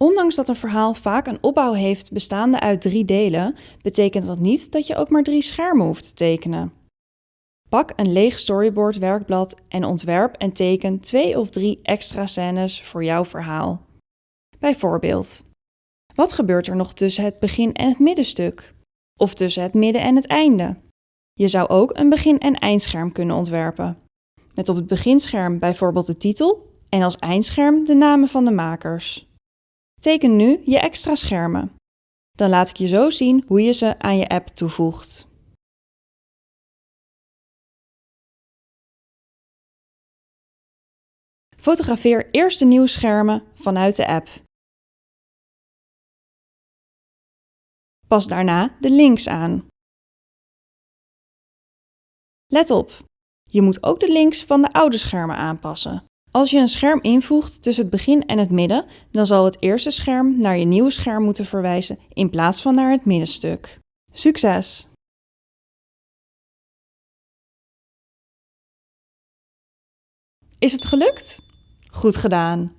Ondanks dat een verhaal vaak een opbouw heeft bestaande uit drie delen, betekent dat niet dat je ook maar drie schermen hoeft te tekenen. Pak een leeg storyboard werkblad en ontwerp en teken twee of drie extra scènes voor jouw verhaal. Bijvoorbeeld, wat gebeurt er nog tussen het begin en het middenstuk? Of tussen het midden en het einde? Je zou ook een begin- en eindscherm kunnen ontwerpen. Met op het beginscherm bijvoorbeeld de titel en als eindscherm de namen van de makers. Teken nu je extra schermen. Dan laat ik je zo zien hoe je ze aan je app toevoegt. Fotografeer eerst de nieuwe schermen vanuit de app. Pas daarna de links aan. Let op, je moet ook de links van de oude schermen aanpassen. Als je een scherm invoegt tussen het begin en het midden, dan zal het eerste scherm naar je nieuwe scherm moeten verwijzen in plaats van naar het middenstuk. Succes! Is het gelukt? Goed gedaan!